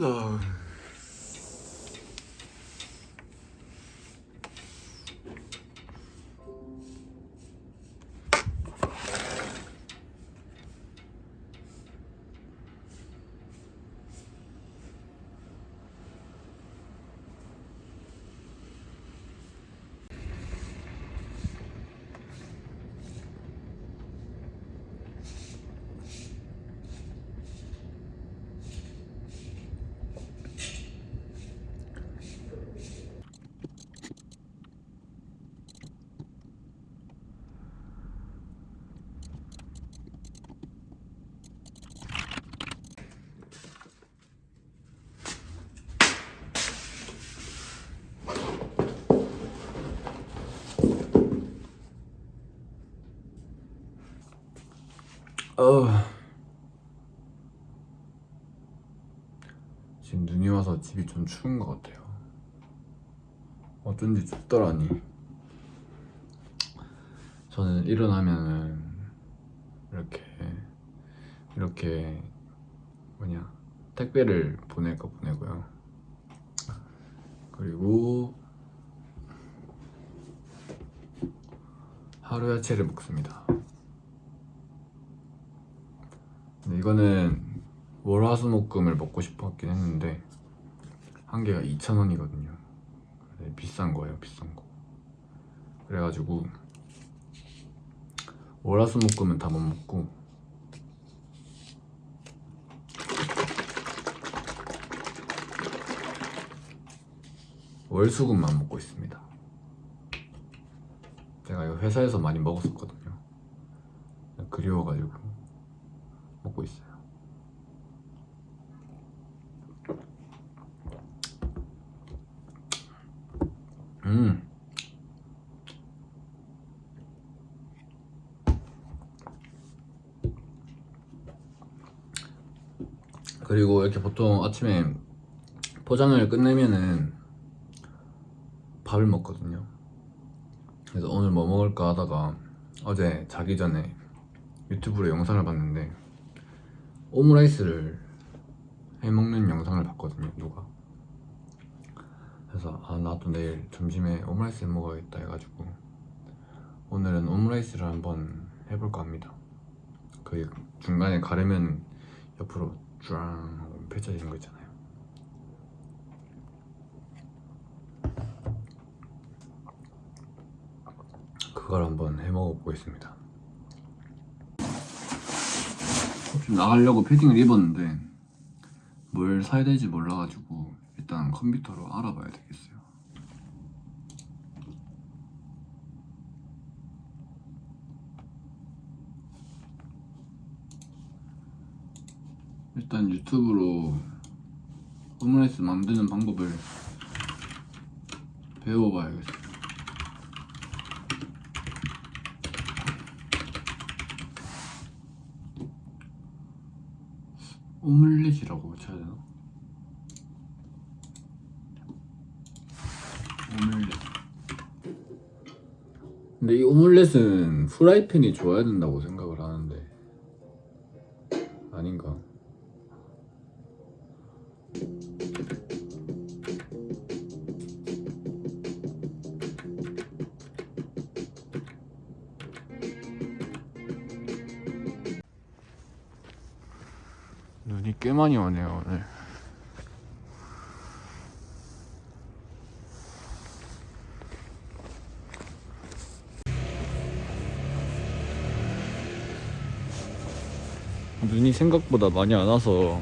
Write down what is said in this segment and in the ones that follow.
어. 어. 지금 눈이 와서 집이 좀 추운 것 같아요. 어쩐지 춥더라니. 저는 일어나면은 이렇게 이렇게 뭐냐 택배를 보낼 거 보내고요. 그리고 하루 야채를 먹습니다. 근데 이거는 월화수목금을 먹고 싶었긴 했는데 한 개가 2,000원이거든요. 비싼 거예요 비싼 거. 그래가지고 월화수목금은 다 못 먹고 월수금만 먹고 있습니다. 제가 이거 회사에서 많이 먹었었거든요. 그리워가지고 먹고 있어요. 음. 그리고 이렇게 보통 아침에 포장을 끝내면은 밥을 먹거든요. 그래서 오늘 뭐 먹을까 하다가 어제 자기 전에 유튜브로 영상을 봤는데 오므라이스를 해먹는 영상을 봤거든요 누가. 그래서 아 나도 내일 점심에 오므라이스 해먹어야겠다 해가지고 오늘은 오므라이스를 한번 해볼까 합니다. 그 중간에 가르면 옆으로 쫙 펼쳐지는 거 있잖아요. 그걸 한번 해먹어 보겠습니다 좀 나가려고 패딩을 입었는데 뭘 사야 될지 몰라가지고 일단 컴퓨터로 알아봐야 되겠어요. 일단 유튜브로 오므라이스 만드는 방법을 배워봐야겠어요 오믈렛이라고 쳐야 되나? 오믈렛 근데 이 오믈렛은 프라이팬이 좋아야 된다고 생각을 하는데 아닌가? 꽤 많이 오네요 오늘. 눈이 생각보다 많이 안 와서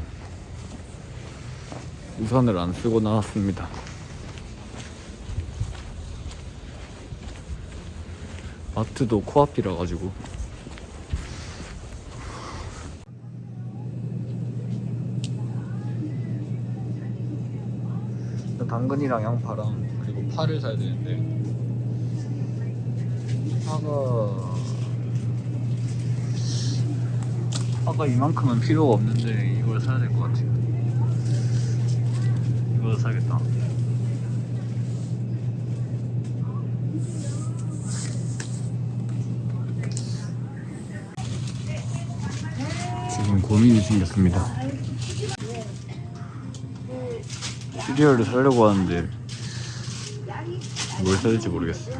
우산을 안 쓰고 나왔습니다. 마트도 코앞이라 가지고 당근이랑 양파랑 그리고 파를 사야 되는데 파가 파가 이만큼은 필요가 없는데 이걸 사야 될 것 같아요. 이거 사야겠다. 지금 고민이 생겼습니다 시리얼을 사려고 하는데 뭘 사야 될지 모르겠어요.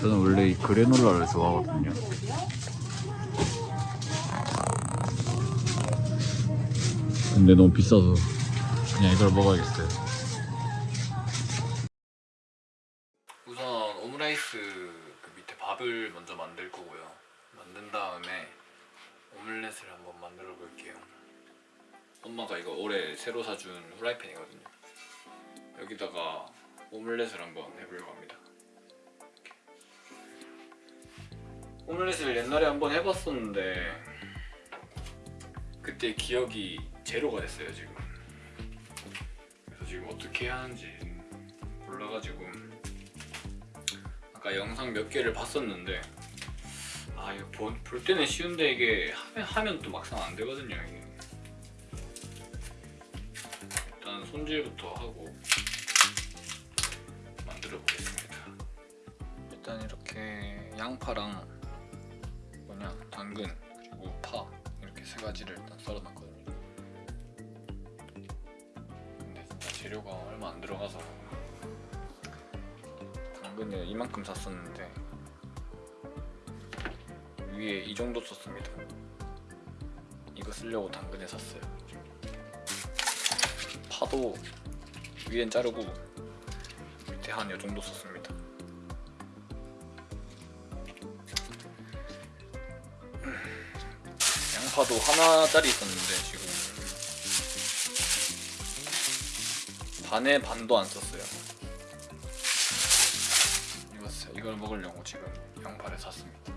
저는 원래 이 그래놀라를 좋아하거든요. 근데 너무 비싸서 그냥 이걸 먹어야겠어요. 새로 사준 후라이팬이거든요. 여기다가 오믈렛을 한번 해보려고 합니다. 오믈렛을 옛날에 한번 해봤었는데 그때 기억이 제로가 됐어요 지금. 그래서 지금 어떻게 해야 하는지 몰라가지고 아까 영상 몇 개를 봤었는데 아 이거 보- 볼 때는 쉬운데 이게 하면, 하면 또 막상 안 되거든요 이게. 손질부터 하고 만들어 보겠습니다. 일단 이렇게 양파랑 뭐냐 당근 그리고 파 이렇게 세 가지를 일단 썰어놨거든요. 근데 진짜 재료가 얼마 안 들어가서 당근을 이만큼 샀었는데 위에 이 정도 썼습니다. 이거 쓰려고 당근에 샀어요. 파도 위엔 자르고 밑에 한이 정도 썼습니다. 양파도 하나짜리 있었는데 지금 반에 반도 안 썼어요. 이거 사- 이걸 먹으려고 지금 양파를 샀습니다.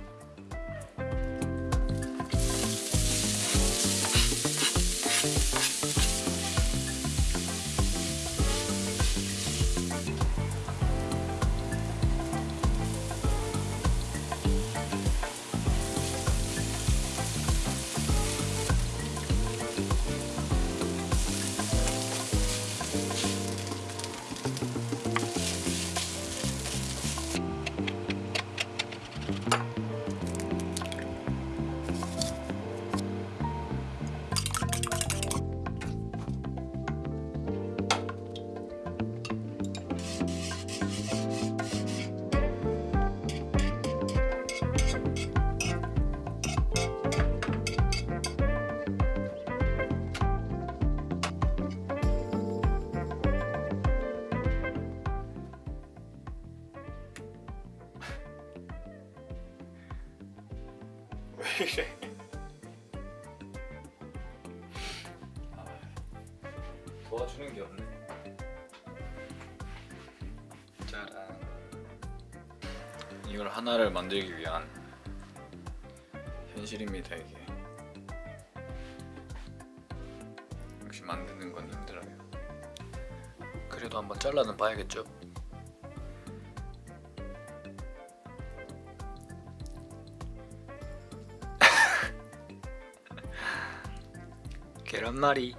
도와주는 게 없네. 짜란. 이걸 하나를 만들기 위한 현실입니다 이게. 역시 만드는 건 힘들어요. 그래도 한번 잘라는 봐야겠죠. 계란말이.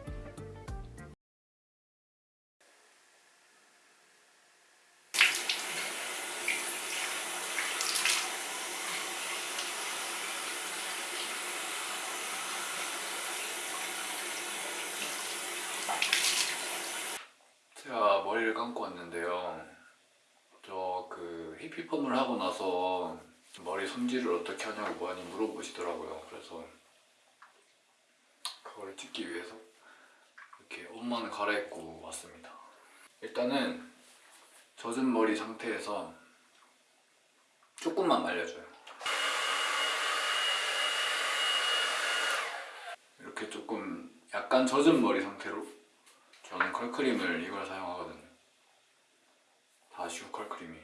제가 머리를 감고 왔는데요. 저 그 히피펌을 하고 나서 머리 손질을 어떻게 하냐고 많이 물어보시더라고요. 그래서 그거를 찍기 위해서 이렇게 옷만 갈아입고 왔습니다. 일단은 젖은 머리 상태에서 조금만 말려줘요. 이렇게 조금 약간 젖은 머리 상태로 저는 컬크림을 이걸 사용하거든요. 다슈 컬크림이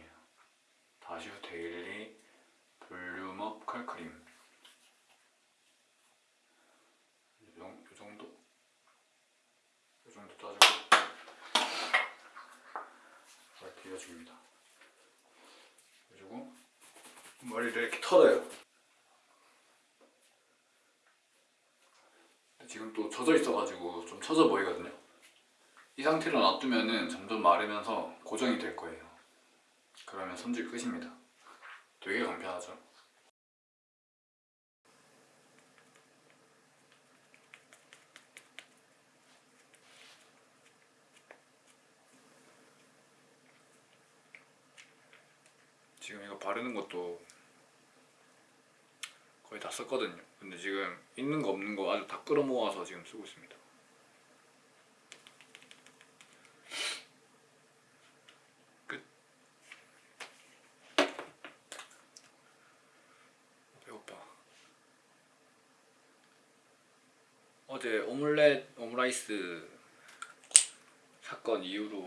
이렇게 털어요. 지금 또 젖어 있어가지고 좀 처져 보이거든요. 이 상태로 놔두면은 점점 마르면서 고정이 될 거예요. 그러면 손질 끝입니다. 되게 간편하죠? 지금 이거 바르는 것도 다 썼거든요. 근데 지금 있는 거 없는 거 아주 다 끌어모아서 지금 쓰고 있습니다. 끝. 배고파. 어제 오믈렛 오므라이스 사건 이후로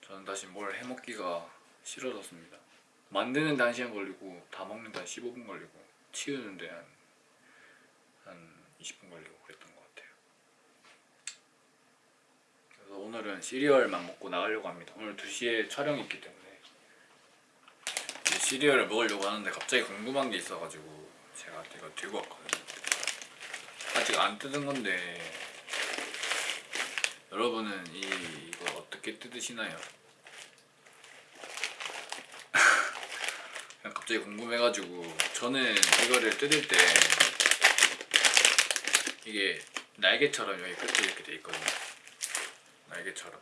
저는 다시 뭘 해먹기가 싫어졌습니다. 만드는데 1시간 걸리고 다 먹는 데 한 15분 걸리고 치우는 데 한, 한 20분 걸리고 그랬던 것 같아요. 그래서 오늘은 시리얼만 먹고 나가려고 합니다. 오늘 2시에 촬영이 있기 때문에 시리얼을 먹으려고 하는데 갑자기 궁금한 게 있어가지고 제가 이거 들고 왔거든요. 아직 안 뜯은 건데 여러분은 이, 이거 어떻게 뜯으시나요? 그냥 갑자기 궁금해가지고 저는 이거를 뜯을 때 이게 날개처럼 여기 끝에 이렇게 돼 있거든요. 날개처럼.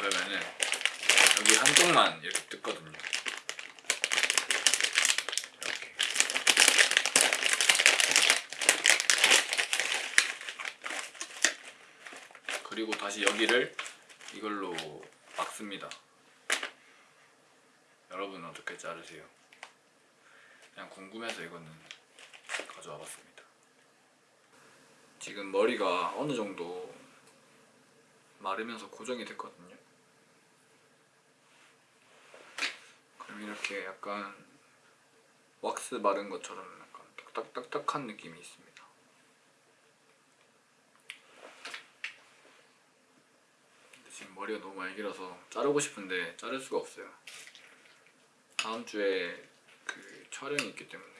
그러면은 여기 한쪽만 이렇게 뜯거든요. 이렇게. 그리고 다시 여기를 이걸로 막습니다. 여러분은 어떻게 자르세요? 그냥 궁금해서 이거는 가져와 봤습니다. 지금 머리가 어느 정도 마르면서 고정이 됐거든요. 그럼 이렇게 약간 왁스 바른 것처럼 약간 딱딱딱딱한 느낌이 있습니다. 근데 지금 머리가 너무 많이 길어서 자르고 싶은데 자를 수가 없어요. 다음 주에 그 촬영이 있기 때문에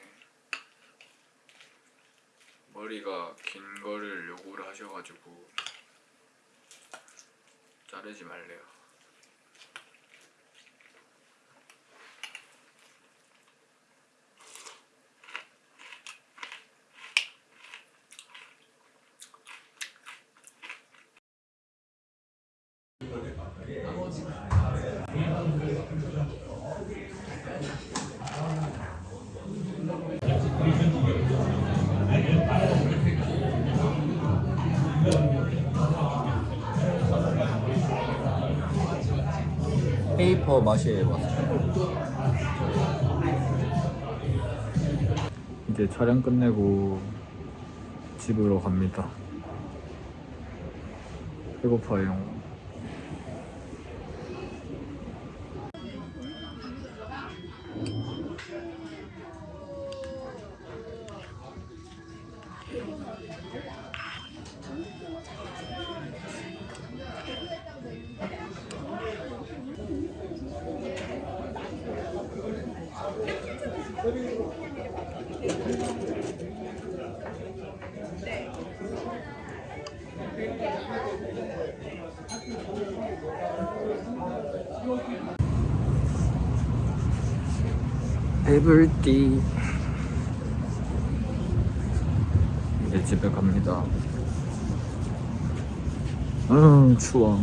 머리가 긴 거를 요구를 하셔가지고 자르지 말래요. 페이퍼 맛이 왔어요. 이제 촬영 끝내고 집으로 갑니다. 배고파요. 배불띠 이제 집에 갑니다. 음 추워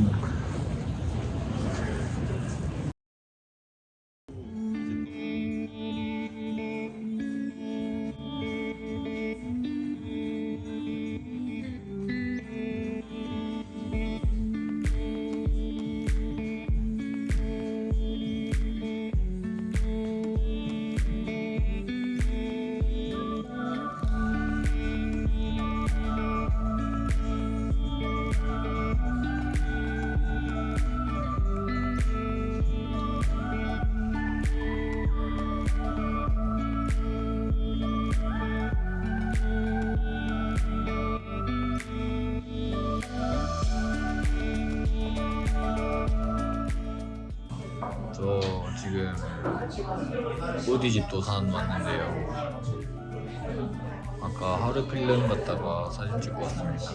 지금 오디집 도 산 왔는데요. 아까 하루 필름 갔다가 사진 찍고 왔습니다